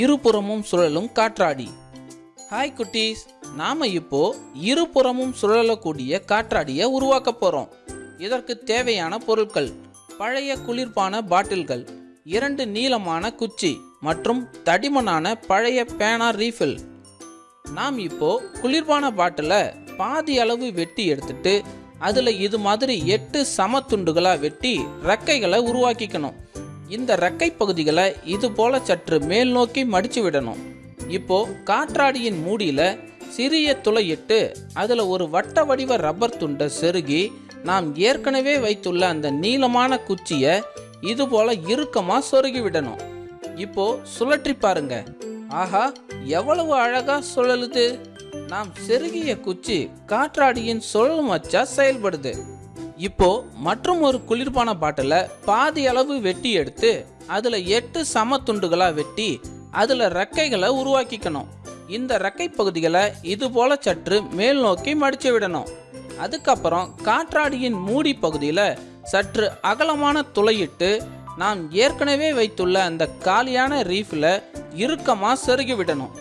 இருபுறமும் சுழலும் காற்றாடி. ஹாய் குட்டீஸ். நாம இப்போ இருபுறமும் சுழலக்கூடிய காற்றாடியை உருவாக்க போறோம். இதற்கு தேவையான பொருட்கள். பழைய குளிர்பான பாட்டில்கள் இரண்டு நீளமான குச்சி மற்றும் தடிமனான பழைய பேனா ரீஃபில். நாம் இப்போ குளிர்பான பாட்டிலை பாதி அளவு வெட்டி எடுத்துட்டு அதில் இது மாதிரி எட்டு சம துண்டுகளாக வெட்டி ரெக்கைகளை உருவாக்கிக்கணும். இந்த ரெக்கை பகுதிகளை இது போல சற்று மேல் நோக்கி மடிச்சு விடணும். இப்போ காற்றாடியின் மூடியில சிறிய துளையிட்டு அதில் ஒரு வட்ட வடிவ ரப்பர் துண்டை செருகி நாம் ஏற்கனவே வைத்துள்ள அந்த நீளமான குச்சியை இது போல இறுக்கமாக சொருகி விடணும். இப்போ சுழற்றி பாருங்க. ஆஹா எவ்வளவு அழகா சுழலுது. நாம் செருகிய குச்சி காற்றாடியின் சுழல் மச்சா செயல்படுது. இப்போ மற்றும் ஒரு குளிர்பான பாட்டில பாதி அளவு வெட்டி எடுத்து அதுல எட்டு சம துண்டுகளா வெட்டி அதுல ரெக்கைகளை உருவாக்கிக்கணும். இந்த ரெக்கை பகுதிகளை இது போல சற்று மேல் நோக்கி மடிச்சு விடணும். அதுக்கப்புறம் காற்றாடியின் மூடி பகுதியில் சற்று அகலமான துளையிட்டு நாம் ஏற்கனவே வைத்துள்ள அந்த காலியான ரீஃபில் இறுக்கமாக செருகி விடணும்.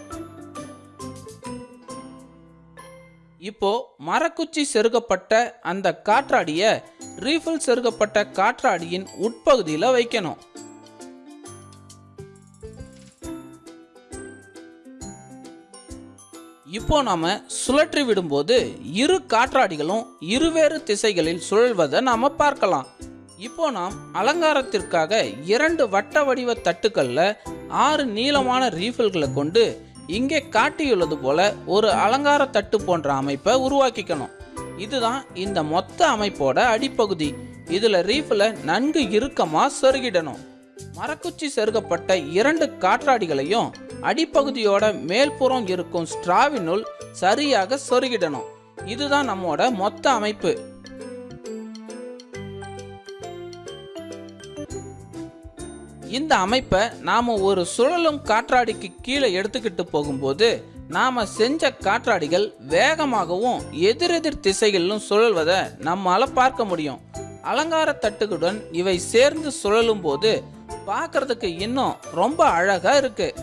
இப்போ மரக்குச்சி செருகப்பட்ட அந்த காற்றாடிய ரீஃபில் செருகப்பட்ட காற்றாடியின் உட்பகுதியில் வைக்கணும். இப்போ நாம சுழற்றி விடும்போது இரு காற்றாடிகளும் இருவேறு திசைகளில் சுழல்வதை நாம பார்க்கலாம். இப்போ நாம் அலங்காரத்திற்காக இரண்டு வட்ட வடிவ தட்டுக்கள்ல ஆறு நீளமான ரீஃபில்களை கொண்டு இங்கே காட்டியுள்ளது போல ஒரு அலங்கார தட்டு போன்ற அமைப்பை உருவாக்கிக்கணும். இதுதான் இந்த மொத்த அமைப்போட அடிப்பகுதி. இதுல ரீஃபில் நன்கு இறுக்கமாக செருகிடணும். மரக்குச்சி செருகப்பட்ட இரண்டு காற்றாடிகளையும் அடிப்பகுதியோட மேல்புறம் இருக்கும் ஸ்ட்ராவினுள் சரியாக சொருகிடணும். இதுதான் நம்மோட மொத்த அமைப்பு. இந்த அமைப்பை நாம் ஒரு சுழலும் காற்றாடிக்கு கீழே எடுத்துக்கிட்டு போகும்போது நாம் செஞ்ச காற்றாடிகள் வேகமாகவும் எதிரெதிர் திசைகளிலும் சுழல்வதை நம்மால் பார்க்க முடியும். அலங்கார தட்டுகளுடன் இவை சேர்ந்து சுழலும் போது பார்க்கறதுக்கு இன்னும் ரொம்ப அழகாக இருக்கு.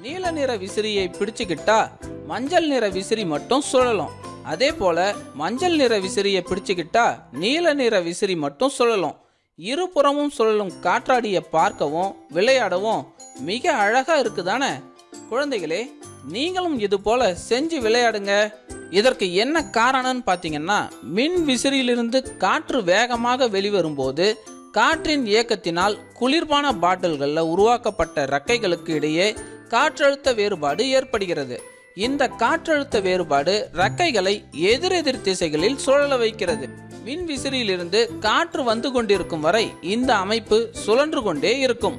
நீல நிற விசிறியை பிடிச்சுக்கிட்டா மஞ்சள் நிற விசிறி மட்டும் சுழலும். அதே போல மஞ்சள் நிற விசிறியை பிடிச்சுக்கிட்டா நீல நிற விசிறி மட்டும் சுழலும். இருபுறமும் சுழலும் காற்றாடியை பார்க்கவும் விளையாடவும் மிக அழகா இருக்குதானே? குழந்தைகளே நீங்களும் இது போல செஞ்சு விளையாடுங்க. இதற்கு என்ன காரணம்னு பார்த்தீங்கன்னா மின் விசிறியிலிருந்து காற்று வேகமாக வெளிவரும்போது காற்றின் இயக்கத்தினால் குளிர்பான பாட்டில்களில் உருவாக்கப்பட்ட ரக்கைகளுக்கு இடையே காற்றழுத்த வேறுபாடு ஏற்படுகிறது. இந்த காற்றழுத்த வேறுபாடு ரக்கைகளை எதிரெதிர் திசைகளில் சுழல வைக்கிறது. மின்விசிறியிலிருந்து காற்று வந்து கொண்டிருக்கும் வரை இந்த அமைப்பு சுழன்று கொண்டே இருக்கும்.